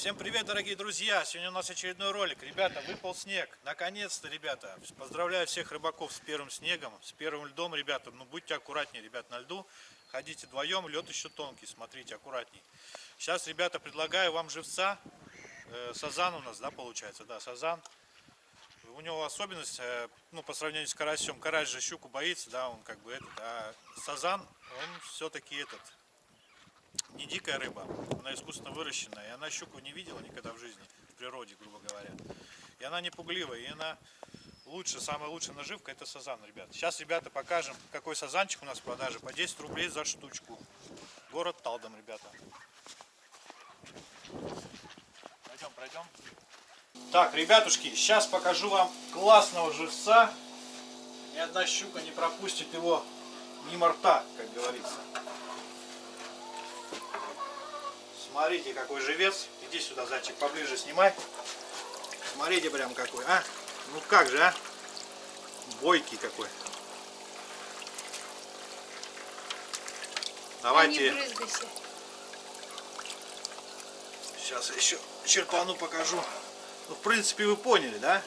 Всем привет, дорогие друзья! Сегодня у нас очередной ролик. Ребята, выпал снег. Наконец-то, ребята. Поздравляю всех рыбаков с первым снегом, с первым льдом, ребята. Ну, будьте аккуратнее, ребят, на льду. Ходите вдвоем, лед еще тонкий, смотрите, аккуратней. Сейчас, ребята, предлагаю вам живца. Э, сазан у нас, да, получается? Да, сазан. У него особенность, э, ну, по сравнению с карасем, карась же щуку боится, да, он как бы этот, а сазан, он все-таки этот, не дикая рыба, она искусственно выращенная, и она щуку не видела никогда в жизни, в природе, грубо говоря. И она не пугливая, и она лучше, самая лучшая наживка это сазан, ребят. Сейчас, ребята, покажем, какой сазанчик у нас в продаже, по 10 рублей за штучку. Город Талдом, ребята. Пойдем, пройдем. Так, ребятушки, сейчас покажу вам классного живца. Ни одна щука не пропустит его мимо рта, как говорится. Смотрите, какой живец. Иди сюда, зайчик, поближе снимай. Смотрите прям какой, а? Ну как же, а? Бойкий какой. Давайте. Брызгайся. Сейчас еще черпану покажу. Ну, в принципе, вы поняли, да?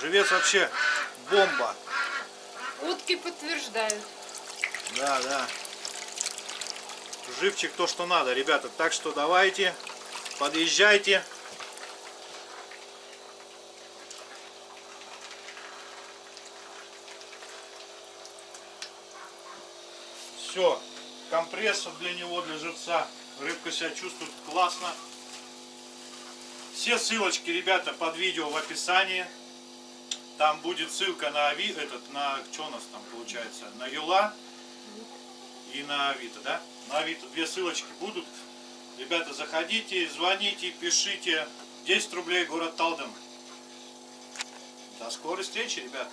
Живец вообще бомба. Утки подтверждают. Да, да. Живчик то, что надо, ребята. Так что давайте, подъезжайте. Все, компрессор для него, для живца. Рыбка себя чувствует классно. Все ссылочки, ребята, под видео в описании. Там будет ссылка на этот, на, что у нас там получается, на Юла и на Авито, да? На Авито две ссылочки будут. Ребята, заходите, звоните, пишите. 10 рублей, город Талдом. До скорой встречи, ребят.